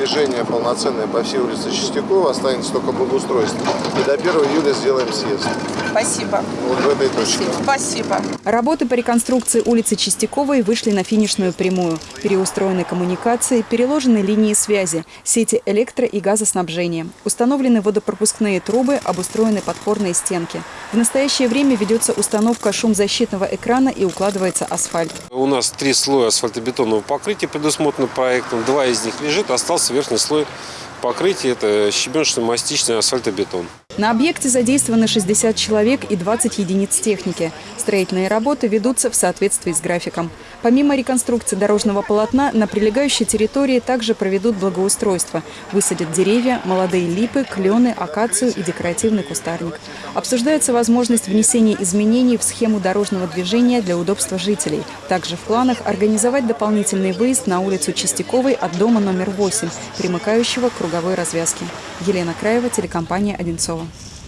движение полноценное по всей улице Чистякова, останется только благоустройство. И до 1 июля сделаем съезд. Спасибо. Вот в этой точке. Спасибо. Работы по реконструкции улицы Чистяковой вышли на финишную прямую. Переустроены коммуникации, переложены линии связи, сети электро- и газоснабжения. Установлены водопропускные трубы, обустроены подпорные стенки. В настоящее время ведется установка шумзащитного экрана и укладывается асфальт. У нас три слоя асфальтобетонного покрытия предусмотрено проектом. Два из них лежит, остался верхний слой покрытия. Это щебеночно-мастичный асфальтобетон. На объекте задействованы 60 человек и 20 единиц техники. Строительные работы ведутся в соответствии с графиком. Помимо реконструкции дорожного полотна, на прилегающей территории также проведут благоустройство. Высадят деревья, молодые липы, клены, акацию и декоративный кустарник. Обсуждается возможность внесения изменений в схему дорожного движения для удобства жителей. Также в планах организовать дополнительный выезд на улицу Чистяковой от дома номер 8, примыкающего к круговой развязке. Елена Краева, телекомпания «Одинцова». Wow.